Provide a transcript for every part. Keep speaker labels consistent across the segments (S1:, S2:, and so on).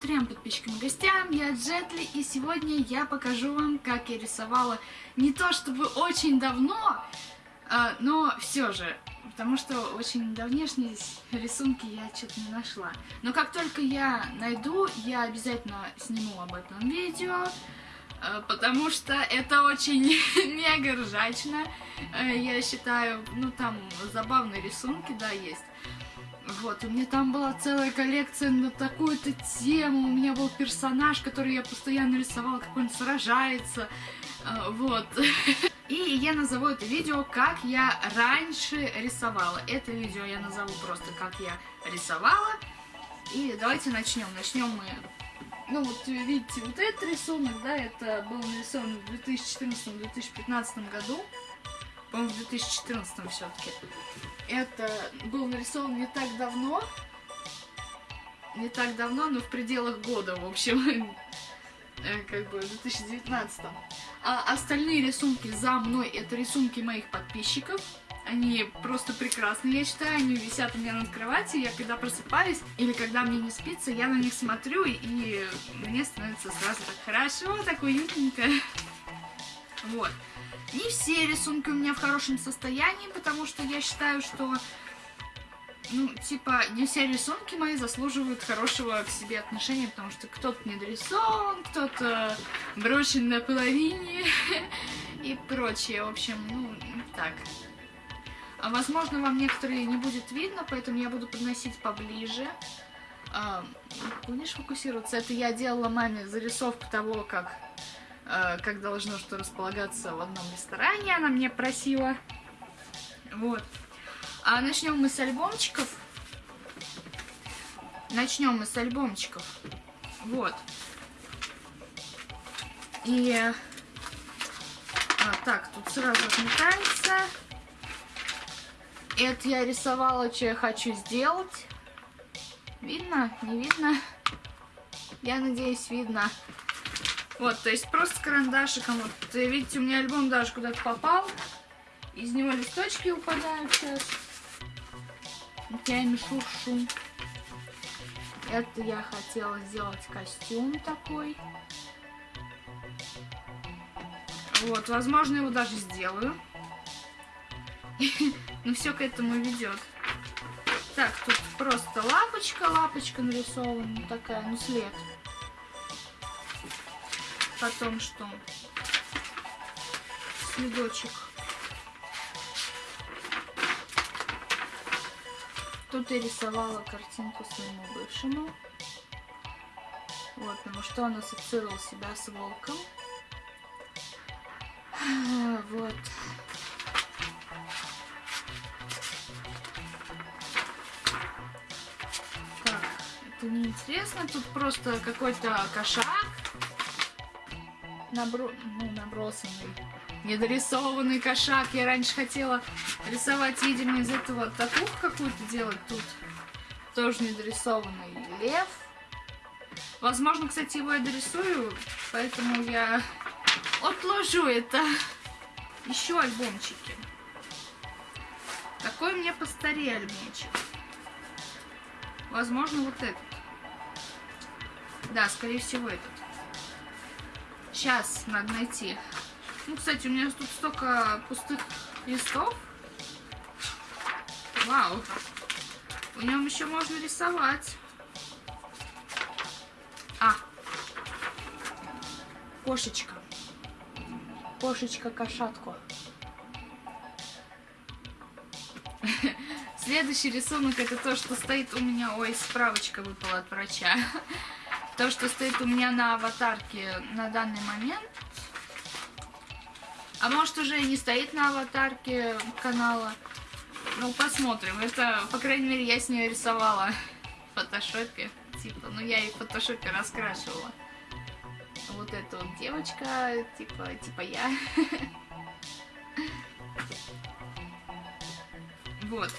S1: Трем подписчикам и гостям, я Джетли, и сегодня я покажу вам, как я рисовала не то чтобы очень давно, а, но все же, потому что очень давнешние рисунки я что-то не нашла. Но как только я найду, я обязательно сниму об этом видео, а, потому что это очень мега ржачно, а, я считаю, ну там забавные рисунки, да, есть. Вот, у меня там была целая коллекция на такую-то тему. У меня был персонаж, который я постоянно рисовала, как он сражается. А, вот. И я назову это видео, как я раньше рисовала. Это видео я назову просто, как я рисовала. И давайте начнем. Начнем мы... Ну вот видите, вот этот рисунок, да, это был нарисован в 2014-2015 году. По-моему, в 2014 все-таки. Это был нарисован не так давно. Не так давно, но в пределах года, в общем. Э, как бы в 2019. А остальные рисунки за мной это рисунки моих подписчиков. Они просто прекрасные, я считаю, они висят у меня над кроватью, я когда просыпаюсь или когда мне не спится, я на них смотрю, и мне становится сразу так хорошо, так уютненько. Вот. Не все рисунки у меня в хорошем состоянии, потому что я считаю, что, ну, типа, не все рисунки мои заслуживают хорошего к себе отношения, потому что кто-то недорисован, кто-то брошен на половине и прочее. В общем, ну, так. А, возможно, вам некоторые не будет видно, поэтому я буду подносить поближе. А, будешь фокусироваться? Это я делала маме зарисовку того, как как должно что располагаться в одном ресторане, она мне просила. Вот. А начнем мы с альбомчиков. Начнем мы с альбомчиков. Вот. И... А, так, тут сразу отметается. Это я рисовала, что я хочу сделать. Видно? Не видно? Я надеюсь, видно. Вот, то есть просто карандашиком. Вот, видите, у меня альбом даже куда-то попал. Из него листочки упадают сейчас. Вот я ими шуршу. Это я хотела сделать костюм такой. Вот, возможно, его даже сделаю. Но все к этому ведет. Так, тут просто лапочка, лапочка нарисована, такая, ну след. Потом что? Следочек. Тут я рисовала картинку своему бывшему. Вот, потому что он ассоциировал себя с волком. Вот. Так, это неинтересно. Тут просто какой-то кошак набро... ну, набросанный, недорисованный кошак. Я раньше хотела рисовать, видимо, из этого татуху какую-то делать тут. Тоже недорисованный лев. Возможно, кстати, его я дорисую, поэтому я отложу это. Еще альбомчики. Какой мне постарее альбомчик? Возможно, вот этот. Да, скорее всего, этот. Сейчас надо найти. Ну, кстати, у меня тут столько пустых листов. Вау. В нем еще можно рисовать. А. Кошечка. Кошечка-кошатку. Следующий рисунок это то, что стоит у меня... Ой, справочка выпала от врача. То, что стоит у меня на аватарке на данный момент. А может уже и не стоит на аватарке канала. Ну, посмотрим. Это, по крайней мере, я с нее рисовала в фотошопе. Типа, ну я и в фотошопе раскрашивала. Вот эта вот девочка, типа, типа я. Вот.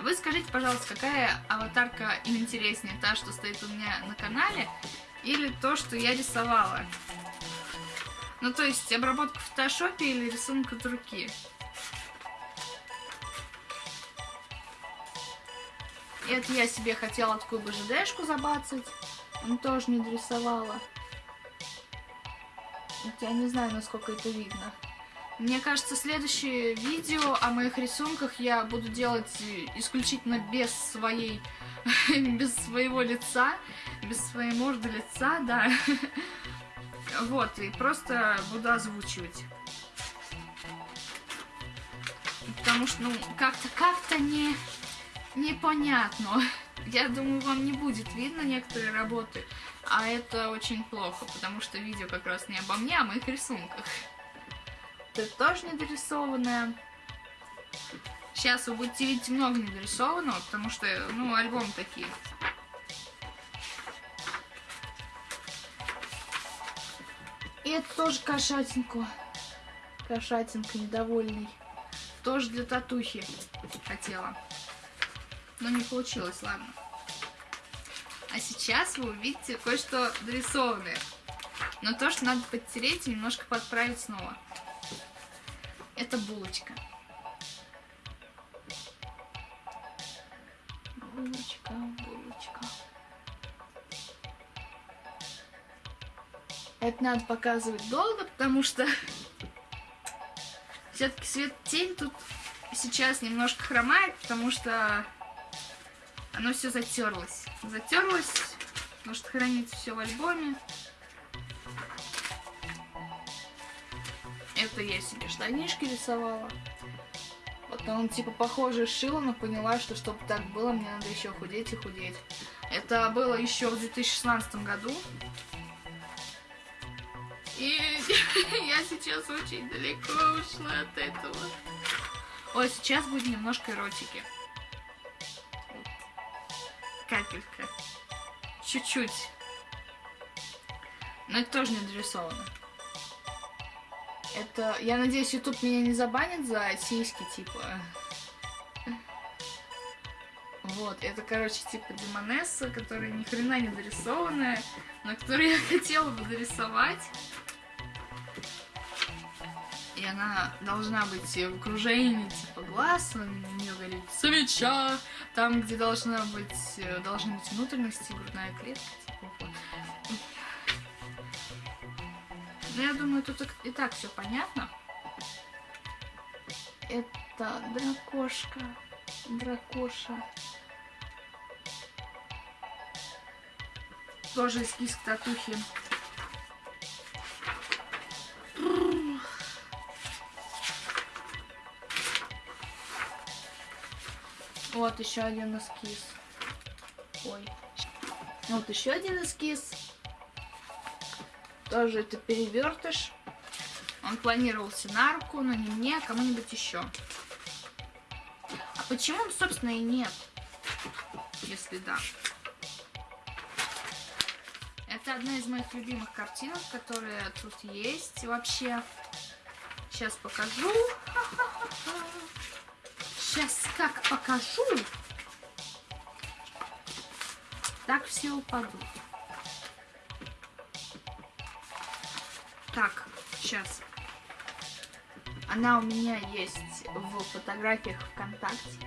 S1: Вы скажите, пожалуйста, какая аватарка интереснее? Та, что стоит у меня на канале, или то, что я рисовала? Ну, то есть, обработка в фотошопе или рисунок от руки? Это я себе хотела такую БЖДшку забацать. Он тоже не дорисовала. Я не знаю, насколько это видно. Мне кажется, следующее видео о моих рисунках я буду делать исключительно без своей, без своего лица, без своей морды лица, да. Вот, и просто буду озвучивать. Потому что, ну, как-то, как-то не, непонятно. Я думаю, вам не будет видно некоторые работы, а это очень плохо, потому что видео как раз не обо мне, а о моих рисунках. Это тоже недорисованное. Сейчас вы будете видеть много недорисованного, потому что, ну, альбом такие. И это тоже кошатинку. Кошатинка недовольный. Тоже для татухи хотела. Но не получилось, ладно. А сейчас вы увидите кое-что дорисованное. Но то, что надо подтереть и немножко подправить снова. Это булочка. Булочка, булочка. Это надо показывать долго, потому что все-таки свет-тень тут сейчас немножко хромает, потому что оно все затерлось. Затерлось, потому что хранится все в альбоме. Это я себе штанишки рисовала. Потом, типа, похоже шила, но поняла, что чтобы так было, мне надо еще худеть и худеть. Это было еще в 2016 году. И я сейчас очень далеко ушла от этого. Ой, сейчас будет немножко эротики. Капелька. Чуть-чуть. Но это тоже не дорисовано. Это, я надеюсь, YouTube меня не забанит за сиськи, типа. Вот, это, короче, типа Демонесса, которая ни хрена не дорисованная, но которую я хотела бы дорисовать. И она должна быть в окружении, типа, глаз, у нее горит свеча, там, где должна быть, должны быть внутренности, грудная клетка, Ну, я думаю, тут и так все понятно. Это дракошка, дракоша. Тоже эскиз к татухе. Вот еще один эскиз. Ой. Вот еще один эскиз. Тоже это перевертыш. Он планировался на руку, но не мне, а кому-нибудь еще. А почему собственно, и нет? Если да. Это одна из моих любимых картинок, которые тут есть вообще. Сейчас покажу. Сейчас как покажу, так все упадут. Так, сейчас. Она у меня есть в фотографиях ВКонтакте.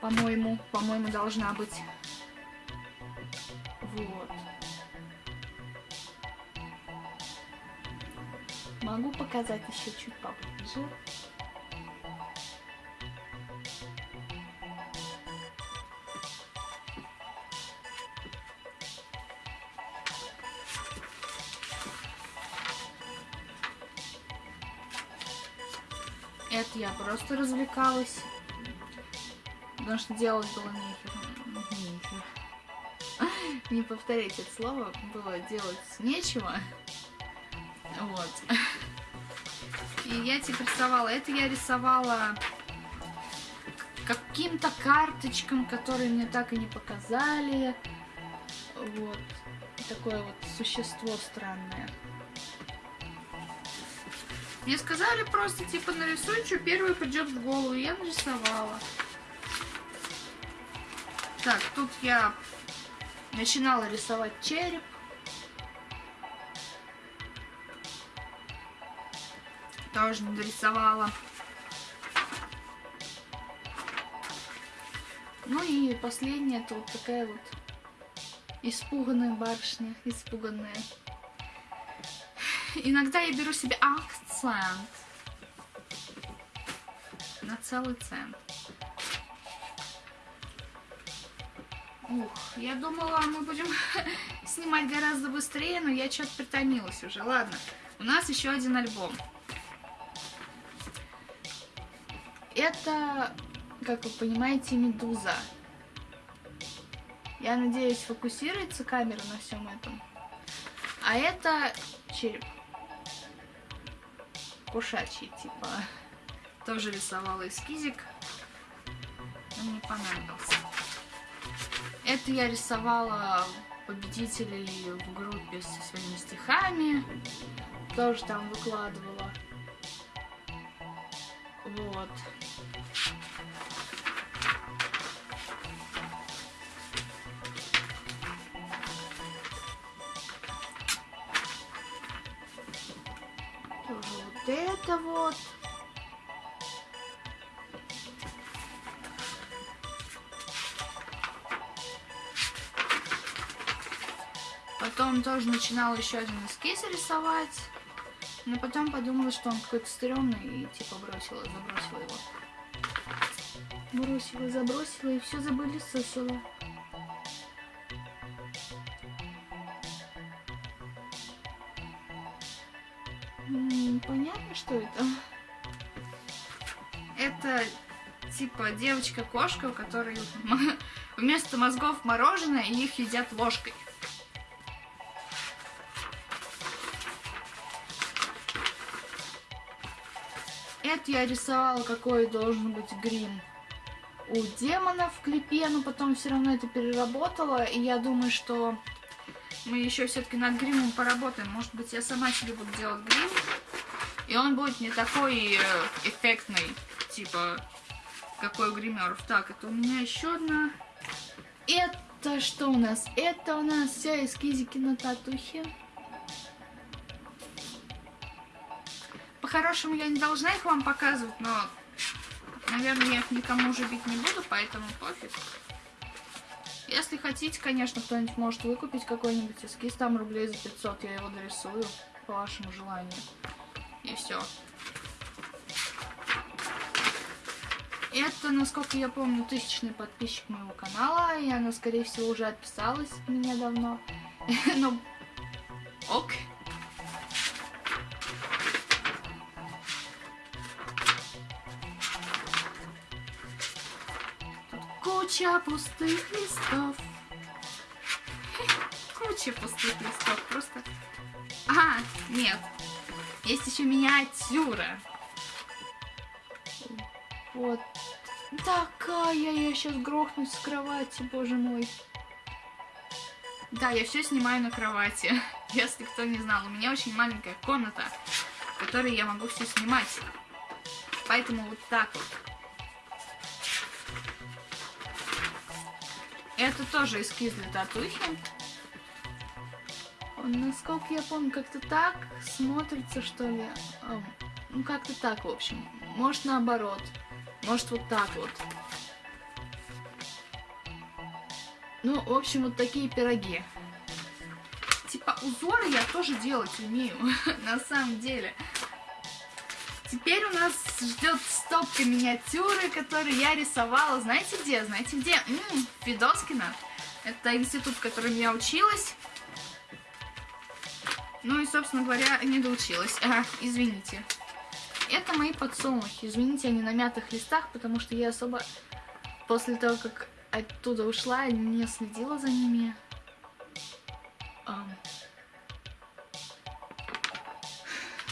S1: По-моему, по-моему, должна быть. Вот. Могу показать еще чуть поближе. Это я просто развлекалась. Потому что делать было нехер. нехер. Не повторять это слово. Было делать нечего. Вот. И я типа рисовала. Это я рисовала каким-то карточкам, которые мне так и не показали. Вот. Такое вот существо странное. Мне сказали просто, типа, нарисуй, что первое придет в голову. Я нарисовала. Так, тут я начинала рисовать череп. Тоже не дорисовала. Ну и последняя тут такая вот испуганная барышня, испуганная. Иногда я беру себе акцент на целый цент. Ух, я думала, мы будем снимать гораздо быстрее, но я что-то притомилась уже. Ладно, у нас еще один альбом. Это, как вы понимаете, медуза. Я надеюсь, фокусируется камера на всем этом. А это череп. Кошачий, типа. Тоже рисовала эскизик. Он мне понравился. Это я рисовала победителей в группе со своими стихами. Тоже там выкладывала. Вот. Это вот. Потом тоже начинала еще один эскиз рисовать. Но потом подумала, что он какой-то стрёмный и типа бросила, забросила его. Бросила, забросила и все забыли сосила. Понятно, что это? Это типа девочка-кошка, у которой вместо мозгов мороженое, и их едят ложкой. Это я рисовала, какой должен быть грим у демонов в клипе, но потом все равно это переработала, и я думаю, что мы еще все-таки над гримом поработаем. Может быть, я сама себе буду делать грим, и он будет не такой э, эффектный, типа, какой у гримеров. Так, это у меня еще одна. Это что у нас? Это у нас все эскизики на татухе. По-хорошему я не должна их вам показывать, но, наверное, я их никому уже бить не буду, поэтому пофиг. Если хотите, конечно, кто-нибудь может выкупить какой-нибудь эскиз, там рублей за 500, я его дорисую по вашему желанию. И все. Это, насколько я помню, тысячный подписчик моего канала, и она, скорее всего, уже отписалась от меня давно. Но ок. Куча пустых листов. Куча пустых листов, просто... А, нет, есть еще миниатюра. Вот такая, я сейчас грохнусь с кровати, боже мой. Да, я все снимаю на кровати. Если кто не знал, у меня очень маленькая комната, в которой я могу все снимать. Поэтому вот так вот. Это тоже эскиз для татухи. Насколько я помню, как-то так смотрится, что ли. Ну, как-то так, в общем. Может, наоборот. Может, вот так вот. Ну, в общем, вот такие пироги. Типа, узоры я тоже делать умею, на самом деле. Теперь у нас ждет стопка миниатюры, которую я рисовала. Знаете где? Знаете где? М -м, Федоскина. Это институт, в котором я училась. Ну и, собственно говоря, не доучилась. Ага, извините. Это мои подсолнухи. Извините, они на мятых листах, потому что я особо после того, как оттуда ушла, не следила за ними.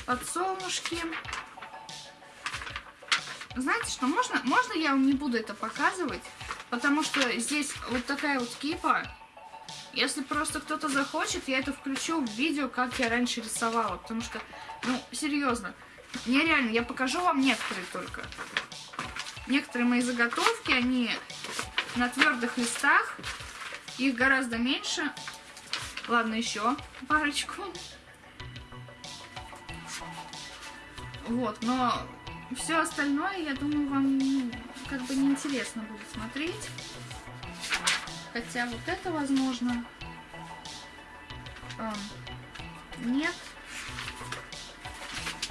S1: Подсолнушки. Знаете что, можно, можно я вам не буду это показывать? Потому что здесь вот такая вот кипа. Если просто кто-то захочет, я это включу в видео, как я раньше рисовала. Потому что, ну, серьезно, нереально. Я покажу вам некоторые только. Некоторые мои заготовки, они на твердых листах. Их гораздо меньше. Ладно, еще парочку. Вот, но все остальное, я думаю, вам как бы неинтересно будет смотреть. Хотя вот это возможно. Эм, нет.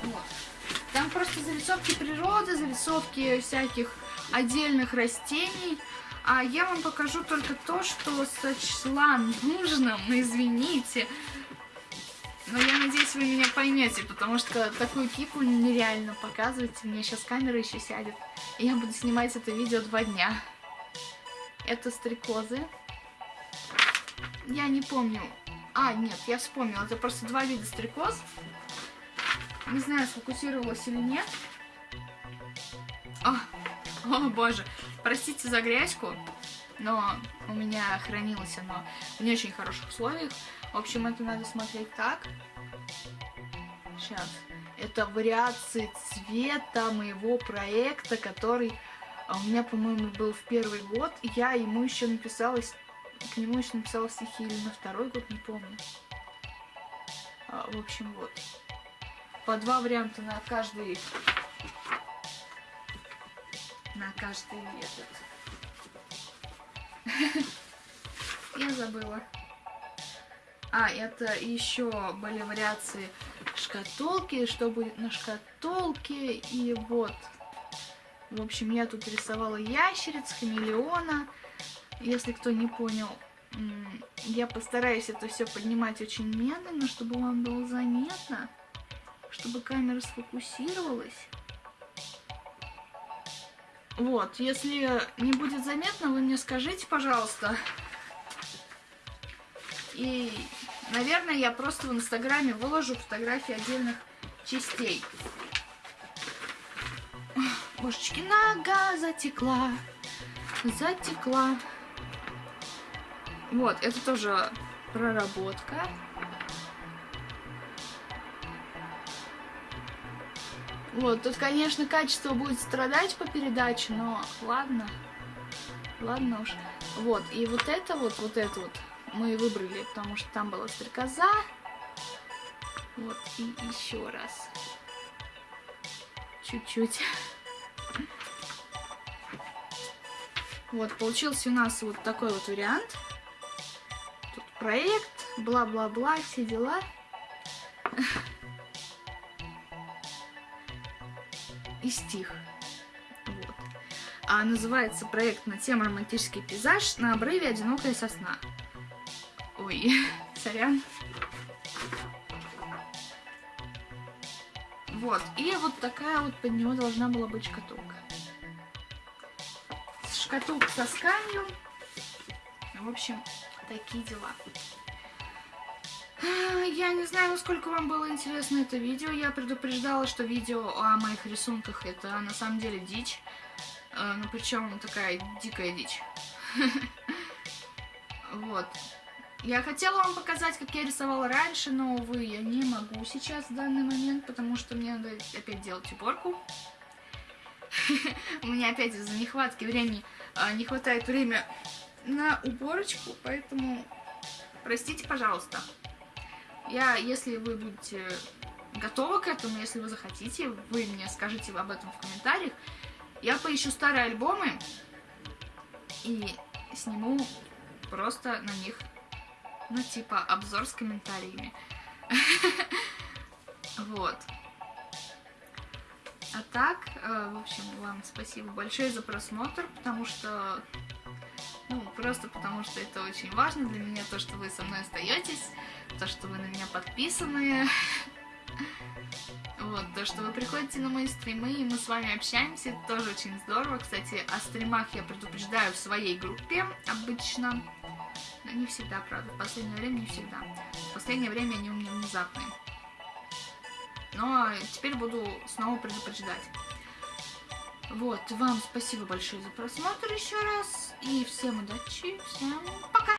S1: Вот. Там просто зарисовки природы, зарисовки всяких отдельных растений. А я вам покажу только то, что сочла нужным, ну извините. Но я надеюсь, вы меня поймете, потому что такую кипу нереально показывать. У меня сейчас камера еще сядет. И я буду снимать это видео два дня. Это стрекозы. Я не помню. А, нет, я вспомнила. Это просто два вида стрекоз. Не знаю, сфокусировалась или нет. О, о боже. Простите за грязьку, но у меня хранилось оно в не очень хороших условиях. В общем, это надо смотреть так. Сейчас. Это вариации цвета моего проекта, который а, у меня, по-моему, был в первый год. Я ему еще написала, к нему еще написала стихи или на второй год, не помню. А, в общем, вот. По два варианта на каждый на каждый этот. Я забыла. А, это еще были вариации шкатулки, что будет на шкатулке. И вот. В общем, я тут рисовала ящериц, хамелеона. Если кто не понял, я постараюсь это все поднимать очень медленно, чтобы вам было заметно, чтобы камера сфокусировалась. Вот, если не будет заметно, вы мне скажите, пожалуйста. И, наверное, я просто в Инстаграме выложу фотографии отдельных частей. Божечки, нога затекла, затекла. Вот, это тоже проработка. Вот, тут, конечно, качество будет страдать по передаче, но ладно. Ладно уж. Вот, и вот это вот, вот это вот мы выбрали, потому что там была стрекоза. Вот, и еще раз. Чуть-чуть. Вот, получился у нас вот такой вот вариант. Тут проект, бла-бла-бла, все дела. и стих. Вот. А называется проект на тему романтический пейзаж на обрыве одинокая сосна. Ой, сорян. Вот, и вот такая вот под него должна была быть шкатулка. Шкатулка со сканью. В общем, такие дела. Я не знаю, насколько вам было интересно это видео. Я предупреждала, что видео о моих рисунках это на самом деле дичь. Э, ну, причем такая дикая дичь. Вот. Я хотела вам показать, как я рисовала раньше, но, увы, я не могу сейчас в данный момент, потому что мне надо опять делать уборку. У меня опять из-за нехватки времени а, не хватает времени на уборочку, поэтому простите, пожалуйста. Я, если вы будете готовы к этому, если вы захотите, вы мне скажите об этом в комментариях. Я поищу старые альбомы и сниму просто на них, ну, типа, обзор с комментариями. Вот. А так, э, в общем, вам спасибо большое за просмотр, потому что ну, просто потому что это очень важно для меня, то, что вы со мной остаетесь, то, что вы на меня подписаны. Вот, то, что вы приходите на мои стримы, и мы с вами общаемся, это тоже очень здорово. Кстати, о стримах я предупреждаю в своей группе обычно. Но не всегда, правда, в последнее время не всегда. В последнее время они у меня внезапные. Но теперь буду снова предупреждать. Вот, вам спасибо большое за просмотр еще раз. И всем удачи, всем пока!